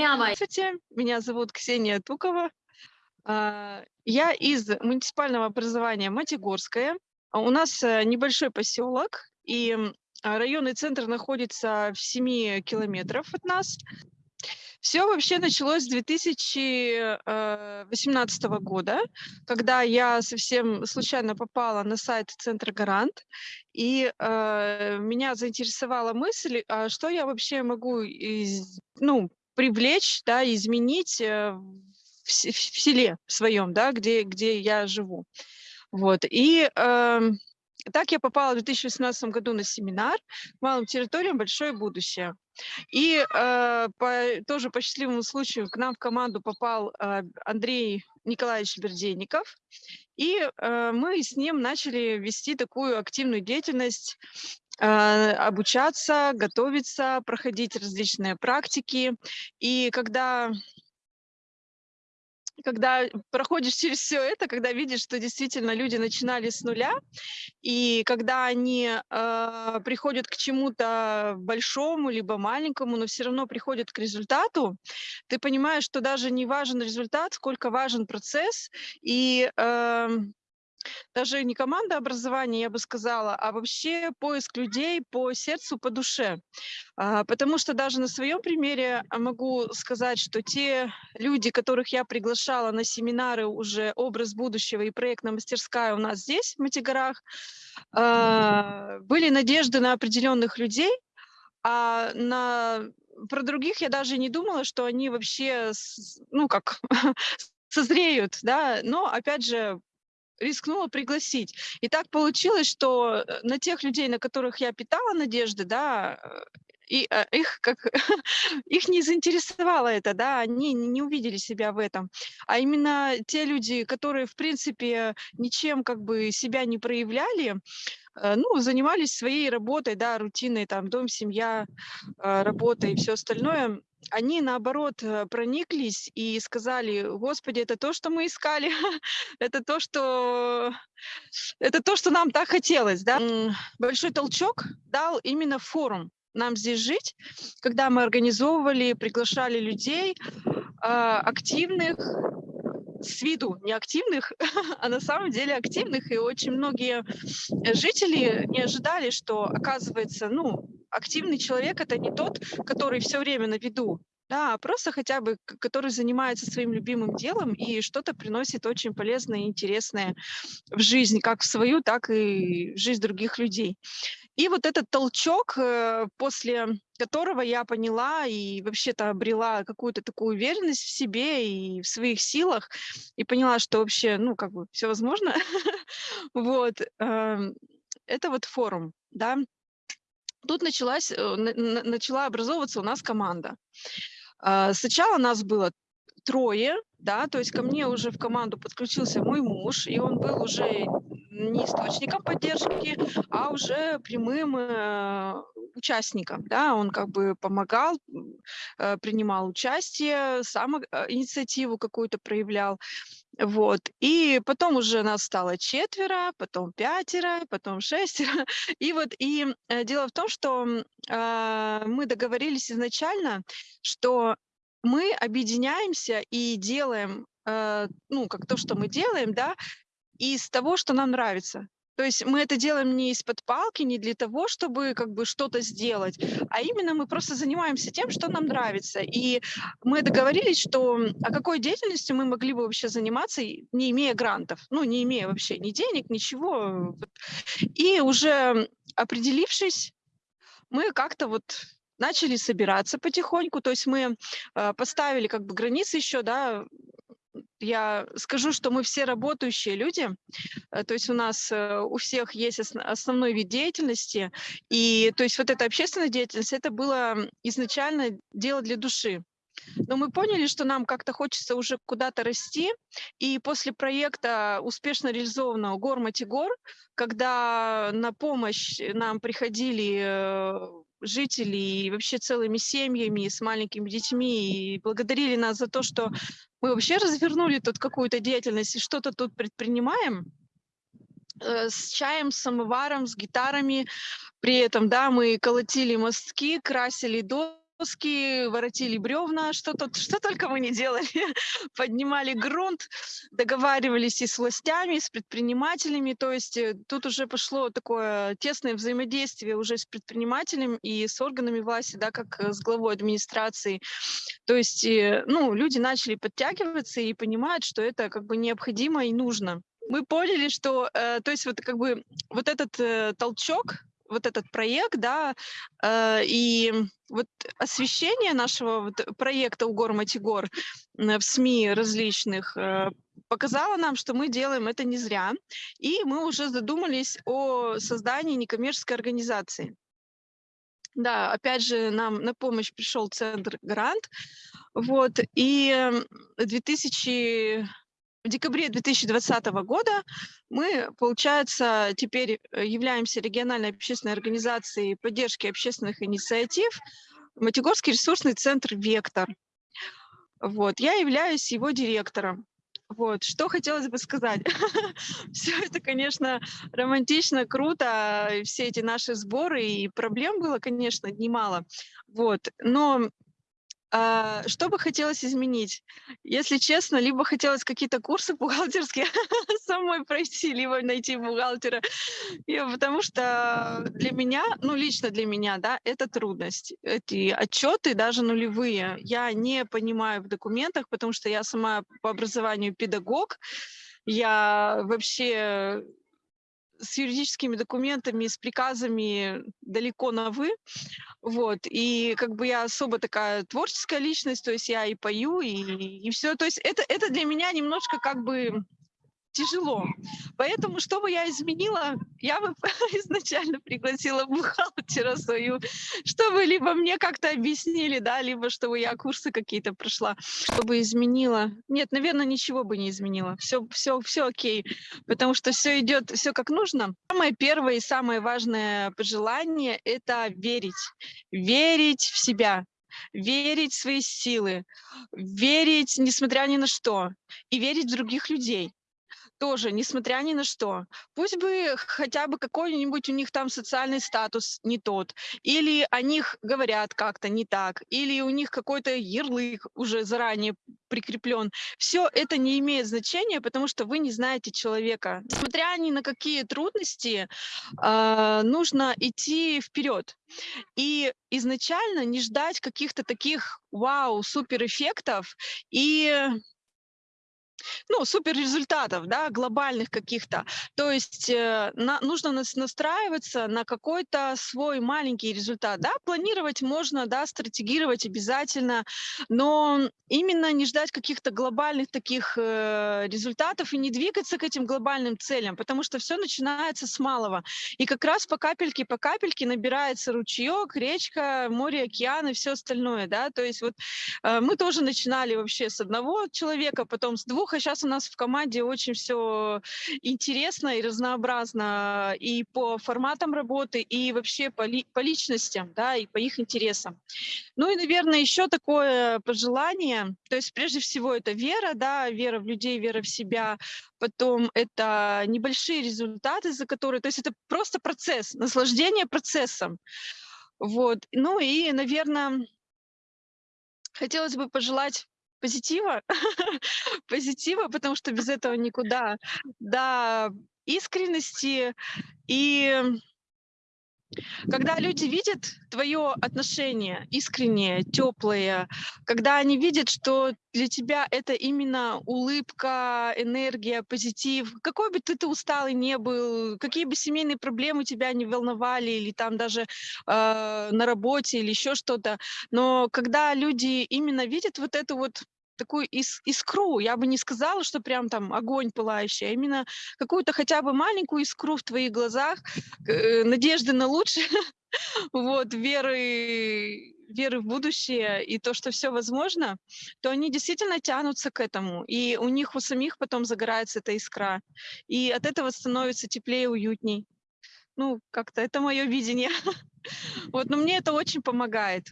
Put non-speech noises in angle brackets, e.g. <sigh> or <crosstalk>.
прямо. Здравствуйте, меня зовут Ксения Тукова. А, я из муниципального образования Матигорская. У нас э, небольшой поселок, и районный центр находится в 7 километров от нас. Все вообще началось с 2018 э, года, когда я совсем случайно попала на сайт Центра Гарант, и э, меня заинтересовала мысль, а что я вообще могу из, ну, привлечь, да, изменить э, в, в селе своем, да, где, где я живу. Вот. И э, так я попала в 2018 году на семинар «Малым территориям большое будущее». И э, по, тоже по счастливому случаю к нам в команду попал э, Андрей Николаевич Бердейников. И э, мы с ним начали вести такую активную деятельность, обучаться, готовиться, проходить различные практики. И когда когда проходишь через все это, когда видишь, что действительно люди начинали с нуля, и когда они э, приходят к чему-то большому либо маленькому, но все равно приходят к результату, ты понимаешь, что даже не важен результат, сколько важен процесс, и э, даже не команда образования, я бы сказала, а вообще поиск людей по сердцу, по душе. А, потому что даже на своем примере могу сказать, что те люди, которых я приглашала на семинары уже «Образ будущего» и проектная мастерская у нас здесь, в Матигорах, а, были надежды на определенных людей, а на про других я даже не думала, что они вообще, ну как, <laughs> созреют, да, но опять же рискнула пригласить. И так получилось, что э, на тех людей, на которых я питала надежды, да, э, и э, их как <laughs> их не заинтересовало это, да, они не увидели себя в этом. А именно те люди, которые, в принципе, ничем как бы себя не проявляли, ну, занимались своей работой, да, рутиной, там, дом, семья, работа и все остальное, они, наоборот, э, прониклись и сказали, Господи, это то, что мы искали, <laughs> это то, что... Это то, что нам так хотелось, да. Большой толчок дал именно форум нам здесь жить, когда мы организовывали, приглашали людей а, активных, с виду неактивных, <laughs> а на самом деле активных, и очень многие жители не ожидали, что, оказывается, ну, активный человек – это не тот, который все время на виду, да, а просто хотя бы, который занимается своим любимым делом и что-то приносит очень полезное и интересное в жизнь, как в свою, так и в жизнь других людей. И вот этот толчок, э, после которого я поняла и вообще-то обрела какую-то такую уверенность в себе и в своих силах, и поняла, что вообще, ну, как бы все возможно, <laughs> вот, эм, это вот форум, да, Тут началась, э, начала образовываться у нас команда. А, сначала нас было трое, да, то есть ко мне уже в команду подключился мой муж, и он был уже не источником поддержки, а уже прямым э, участником, да, он как бы помогал, э, принимал участие, сам э, инициативу какую-то проявлял, вот, и потом уже нас стало четверо, потом пятеро, потом шестеро, <laughs> и вот, и э, дело в том, что э, мы договорились изначально, что мы объединяемся и делаем, э, ну, как то, что мы делаем, да, из того, что нам нравится. То есть мы это делаем не из-под палки, не для того, чтобы как бы что-то сделать, а именно мы просто занимаемся тем, что нам нравится. И мы договорились, что о какой деятельностью мы могли бы вообще заниматься, не имея грантов, ну, не имея вообще ни денег, ничего. И уже определившись, мы как-то вот начали собираться потихоньку, то есть мы э, поставили как бы границы еще, да, я скажу, что мы все работающие люди, э, то есть у нас э, у всех есть основной вид деятельности, и то есть вот эта общественная деятельность, это было изначально дело для души. Но мы поняли, что нам как-то хочется уже куда-то расти, и после проекта успешно реализованного «Гор Матигор», когда на помощь нам приходили жители и вообще целыми семьями с маленькими детьми и благодарили нас за то, что мы вообще развернули тут какую-то деятельность и что-то тут предпринимаем э, с чаем, с самоваром, с гитарами. При этом, да, мы колотили мостки, красили дом, доски, воротили бревна, что, тут, что только мы не делали. <laughs> Поднимали грунт, договаривались и с властями, и с предпринимателями. То есть э, тут уже пошло такое тесное взаимодействие уже с предпринимателем и с органами власти, да, как э, с главой администрации. То есть, э, ну, люди начали подтягиваться и понимают, что это как бы необходимо и нужно. Мы поняли, что, э, то есть вот как бы вот этот э, толчок, вот этот проект, да, э, и вот освещение нашего вот проекта «Угор Матигор» в СМИ различных э, показало нам, что мы делаем это не зря, и мы уже задумались о создании некоммерческой организации. Да, опять же, нам на помощь пришел центр «Грант», вот, и 2000 в декабре 2020 года мы, получается, теперь э, являемся региональной общественной организацией поддержки общественных инициатив Матигорский ресурсный центр «Вектор». Вот, я являюсь его директором. Вот, что хотелось бы сказать. <laughs> Все это, конечно, романтично, круто, все эти наши сборы, и проблем было, конечно, немало. Вот, но что бы хотелось изменить? Если честно, либо хотелось какие-то курсы <laughs> бухгалтерские <laughs> самой пройти, либо найти бухгалтера. И, потому что для меня, ну лично для меня, да, это трудность. Эти отчеты, даже нулевые, я не понимаю в документах, потому что я сама по образованию педагог. Я вообще с юридическими документами, с приказами далеко на «вы». Вот. И как бы я особо такая творческая личность, то есть я и пою, и, и все. То есть это, это для меня немножко как бы тяжело. Поэтому, что бы я изменила, я бы <laughs> изначально пригласила бухгалтера свою, чтобы либо мне как-то объяснили, да, либо чтобы я курсы какие-то прошла, чтобы изменила. Нет, наверное, ничего бы не изменила. Все, все, все окей, потому что все идет, все как нужно. Самое первое и самое важное пожелание – это верить. Верить в себя, верить в свои силы, верить, несмотря ни на что, и верить в других людей тоже, несмотря ни на что. Пусть бы хотя бы какой-нибудь у них там социальный статус не тот, или о них говорят как-то не так, или у них какой-то ярлык уже заранее прикреплен. Все это не имеет значения, потому что вы не знаете человека. Несмотря ни на какие трудности, э, нужно идти вперед. И изначально не ждать каких-то таких вау, супер эффектов и ну, супер результатов, да, глобальных каких-то. То есть э, на, нужно нас настраиваться на какой-то свой маленький результат. Да, планировать можно, да, стратегировать обязательно, но именно не ждать каких-то глобальных таких э, результатов и не двигаться к этим глобальным целям, потому что все начинается с малого. И как раз по капельке, по капельке набирается ручеек, речка, море, океан и все остальное, да. То есть вот э, мы тоже начинали вообще с одного человека, потом с двух, а сейчас у нас в команде очень все интересно и разнообразно и по форматам работы, и вообще по, ли, по личностям, да, и по их интересам. Ну и, наверное, еще такое пожелание, то есть прежде всего это вера, да, вера в людей, вера в себя, потом это небольшие результаты, за которые, то есть это просто процесс, наслаждение процессом. Вот. Ну и, наверное, хотелось бы пожелать позитива, <laughs> позитива, потому что без этого никуда, да, искренности и когда люди видят твое отношение искреннее, теплое, когда они видят, что для тебя это именно улыбка, энергия, позитив, какой бы ты, ты усталый не был, какие бы семейные проблемы тебя не волновали, или там даже э, на работе, или еще что-то, но когда люди именно видят вот эту вот такую ис искру. Я бы не сказала, что прям там огонь пылающий, а именно какую-то хотя бы маленькую искру в твоих глазах, э, надежды на лучшее, <laughs> вот, веры, веры в будущее и то, что все возможно, то они действительно тянутся к этому. И у них у самих потом загорается эта искра. И от этого становится теплее, уютней. Ну, как-то это мое видение. <laughs> Вот, но мне это очень помогает.